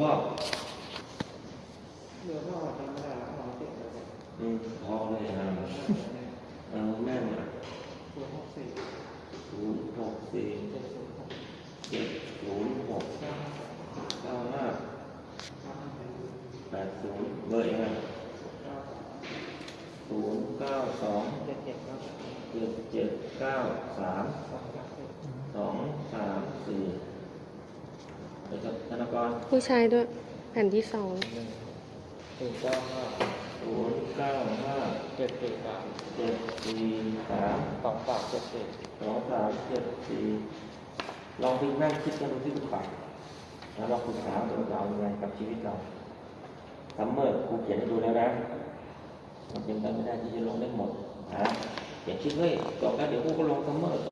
พ่อเรือพ่อจำไม่ได้แล้วพ่อเสียเลยอืมพ่อเลยนะเออแม่งอะศูนย์หกสี่ศูนย์หกสี่เจ็ดศูนย์หกเจ็ดศูนย์หกเก้าห้าแปดศูนย์เบอร์เองอะเก้าศูนย์เก้าสองเจ็ดเจ็ดเก้าสามเจ็ดเจ็ดเก้าสามสองสามสี่ เดี๋ยวจะธนากรผู้ชายด้วย แผ่นที่สองศูนย์เก้าห้าศูนย์เก้าห้าเจ็ดสี่สามเจ็ดสี่สามสองสามเจ็ดสี่สองสามเจ็ดสี่ลองไปนั่งคิดกันดูที่คุณฝันแล้วเราปรึกษาตัวเรายังไงกับชีวิตเราซัมเมอร์ครูเขียนให้ดูแล้วนะมันเป็นไปไม่ได้ที่จะลงได้หมดนะเขียนคิดเฮ้ยจบแล้วเดี๋ยวครูก็ลงซัมเมอร์